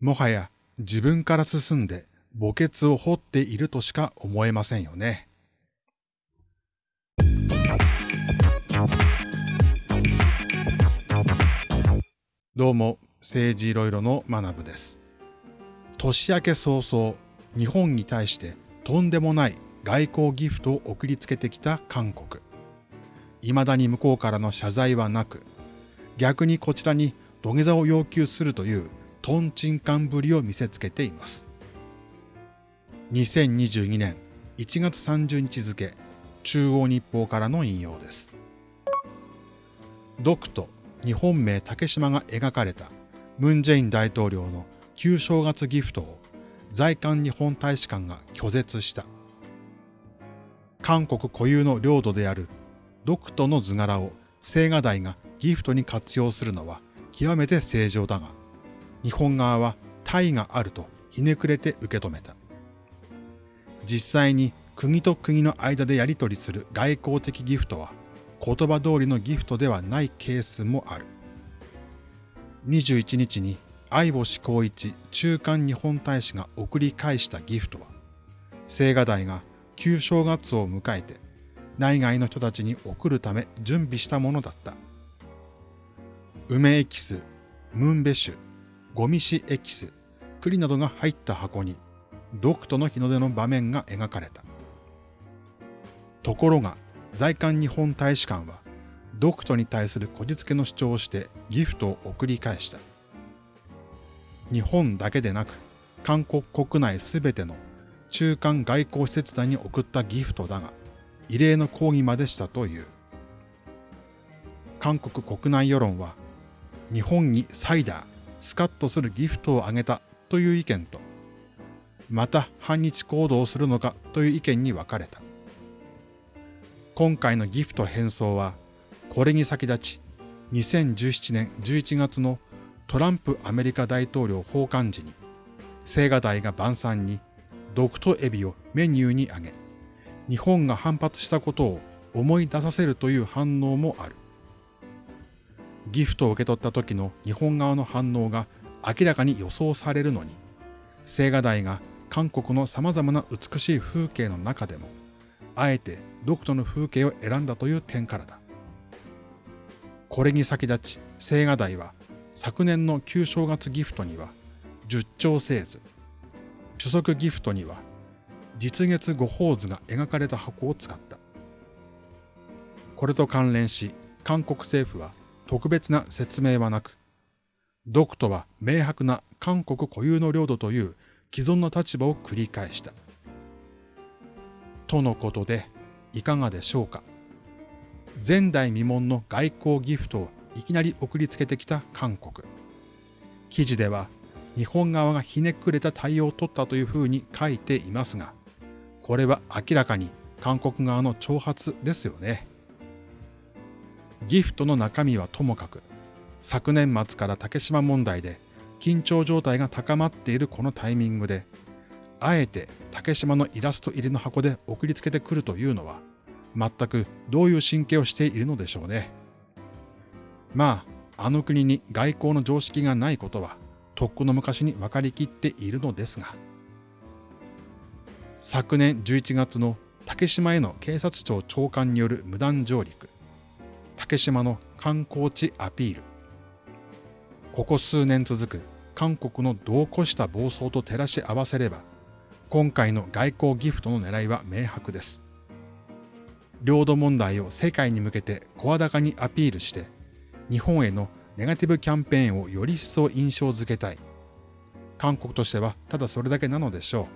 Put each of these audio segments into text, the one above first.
もはや自分から進んで墓穴を掘っているとしか思えませんよね。どうも、政治いろいろの学部です。年明け早々、日本に対してとんでもない外交ギフトを送りつけてきた韓国。未だに向こうからの謝罪はなく、逆にこちらに土下座を要求するというトンチンカンぶりを見せつけています。2022年1月30日付、中央日報からの引用です。ドクと日本名竹島が描かれたムン・ジェイン大統領の旧正月ギフトを在韓日本大使館が拒絶した。韓国固有の領土であるドクトの図柄を青瓦台がギフトに活用するのは極めて正常だが、日本側は大があるとひねくれて受け止めた。実際に国と国の間でやり取りする外交的ギフトは言葉通りのギフトではないケースもある。21日に相星光一中間日本大使が送り返したギフトは、青瓦台が旧正月を迎えて内外の人たちに送るため準備したものだった。梅エキス、ムンベ酒、ゴミシエキス、栗などが入った箱に、ドクトの日の出の場面が描かれた。ところが、在韓日本大使館は、ドクトに対するこじつけの主張をしてギフトを送り返した。日本だけでなく、韓国国内すべての中間外交施設団に送ったギフトだが、異例の抗議までしたという。韓国国内世論は、日本にサイダー、スカッとするギフトをあげたという意見と、また反日行動をするのかという意見に分かれた。今回のギフト返送は、これに先立ち、2017年11月のトランプアメリカ大統領訪韓時に、青瓦台が晩餐にドクトエビをメニューに挙げ、日本が反発したことを思い出させるという反応もある。ギフトを受け取った時の日本側の反応が明らかに予想されるのに、青瓦台が韓国の様々な美しい風景の中でも、あえてドクトの風景を選んだという点からだ。これに先立ち、青瓦台は昨年の旧正月ギフトには、十兆星図、主足ギフトには、実月五宝図が描かれた箱を使った。これと関連し、韓国政府は特別な説明はなく、ドクトは明白な韓国固有の領土という既存の立場を繰り返した。とのことで、いかがでしょうか。前代未聞の外交ギフトをいきなり送りつけてきた韓国。記事では、日本側がひねくれた対応を取ったというふうに書いていますが、これは明らかに韓国側の挑発ですよね。ギフトの中身はともかく、昨年末から竹島問題で緊張状態が高まっているこのタイミングで、あえて竹島のイラスト入りの箱で送りつけてくるというのは、全くどういう神経をしているのでしょうね。まあ、あの国に外交の常識がないことは、とっくの昔に分かりきっているのですが、昨年11月の竹島への警察庁長官による無断上陸、竹島の観光地アピール。ここ数年続く韓国の度を越した暴走と照らし合わせれば、今回の外交ギフトの狙いは明白です。領土問題を世界に向けて声高にアピールして、日本へのネガティブキャンペーンをより一層印象づけたい。韓国としてはただそれだけなのでしょう。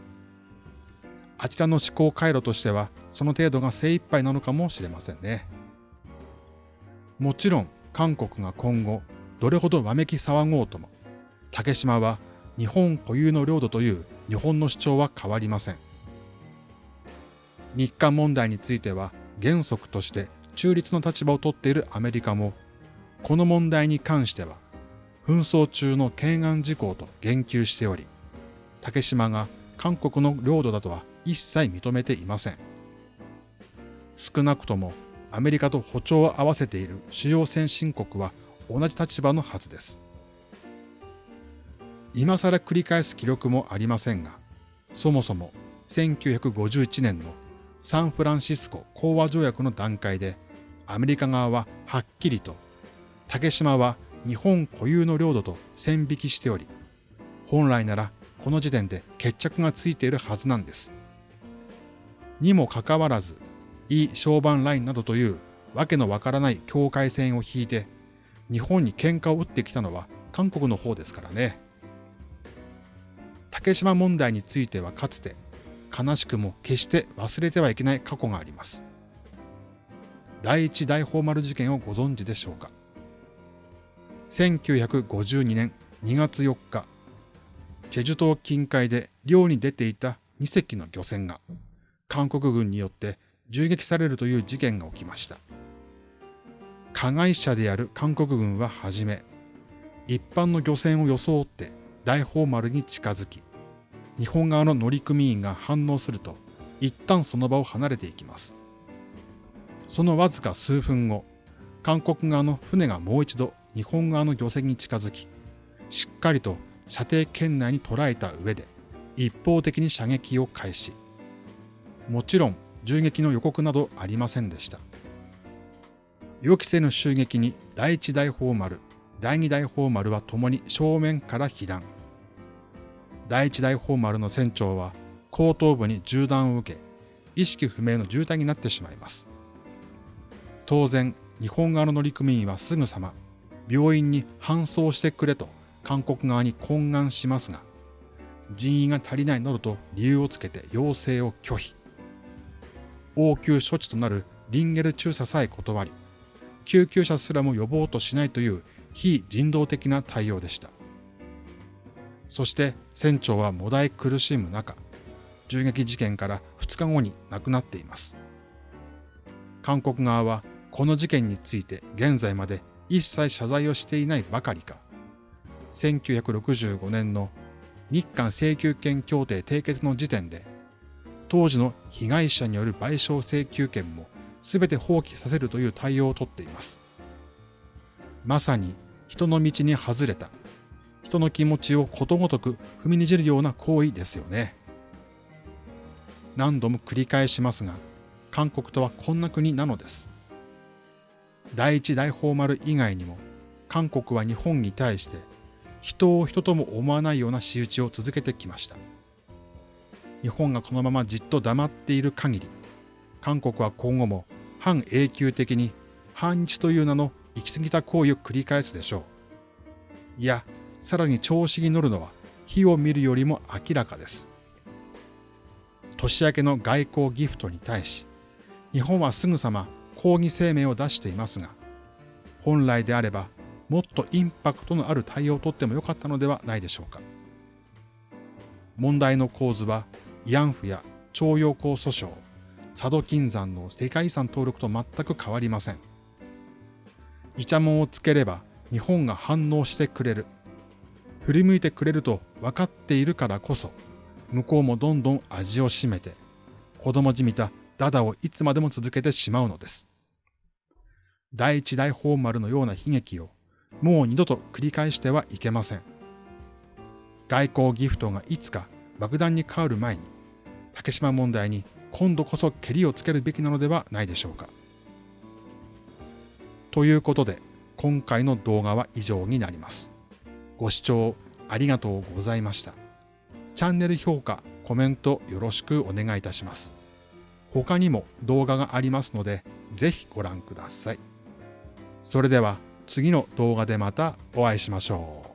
あちらの思考回路としてはその程度が精一杯なのかもしれませんね。もちろん韓国が今後どれほどわめき騒ごうとも、竹島は日本固有の領土という日本の主張は変わりません。日韓問題については原則として中立の立場をとっているアメリカも、この問題に関しては紛争中の懸案事項と言及しており、竹島が韓国の領土だとは一切認めていません。少なくともアメリカと歩調を合わせている主要先進国は同じ立場のはずです。今更繰り返す記録もありませんが、そもそも1951年のサンフランシスコ講和条約の段階でアメリカ側ははっきりと竹島は日本固有の領土と線引きしており、本来ならこの時点で決着がついているはずなんです。にもかかわらず、イ・小板ラインなどというわけのわからない境界線を引いて、日本に喧嘩を打ってきたのは韓国の方ですからね。竹島問題についてはかつて、悲しくも決して忘れてはいけない過去があります。第一大宝丸事件をご存知でしょうか。1952年2月4日、チェジュ島近海で漁に出ていた2隻の漁船が韓国軍によって銃撃されるという事件が起きました。加害者である韓国軍ははじめ、一般の漁船を装って大宝丸に近づき、日本側の乗組員が反応すると、一旦その場を離れていきます。そのわずか数分後、韓国側の船がもう一度日本側の漁船に近づき、しっかりと射程圏内に捉えた上で、一方的に射撃を開始。もちろん銃撃の予告などありませんでした。予期せぬ襲撃に第一大砲丸、第二大砲丸は共に正面から被弾。第一大砲丸の船長は後頭部に銃弾を受け、意識不明の重体になってしまいます。当然、日本側の乗組員はすぐさま病院に搬送してくれと韓国側に懇願しますが、人員が足りないなどと理由をつけて要請を拒否。応急処置となるリンゲル注射さえ断り、救急車すらも呼ぼうとしないという非人道的な対応でした。そして船長はもだえ苦しむ中、銃撃事件から2日後に亡くなっています。韓国側はこの事件について現在まで一切謝罪をしていないばかりか、1965年の日韓請求権協定締結の時点で、当時の被害者による賠償請求権も全て放棄させるという対応をとっています。まさに人の道に外れた、人の気持ちをことごとく踏みにじるような行為ですよね。何度も繰り返しますが、韓国とはこんな国なのです。第一大宝丸以外にも、韓国は日本に対して人を人とも思わないような仕打ちを続けてきました。日本がこのままじっと黙っている限り、韓国は今後も反永久的に反日という名の行き過ぎた行為を繰り返すでしょう。いや、さらに調子に乗るのは火を見るよりも明らかです。年明けの外交ギフトに対し、日本はすぐさま抗議声明を出していますが、本来であればもっとインパクトのある対応をとってもよかったのではないでしょうか。問題の構図は慰安婦や徴用工訴訟、佐渡金山の世界遺産登録と全く変わりません。イチャモンをつければ日本が反応してくれる。振り向いてくれると分かっているからこそ、向こうもどんどん味を占めて、子供じみたダダをいつまでも続けてしまうのです。第一大宝丸のような悲劇をもう二度と繰り返してはいけません。外交ギフトがいつか爆弾に変わる前に、竹島問題に今度こそ蹴りをつけるべきなのではないでしょうか。ということで、今回の動画は以上になります。ご視聴ありがとうございました。チャンネル評価、コメントよろしくお願いいたします。他にも動画がありますので、ぜひご覧ください。それでは次の動画でまたお会いしましょう。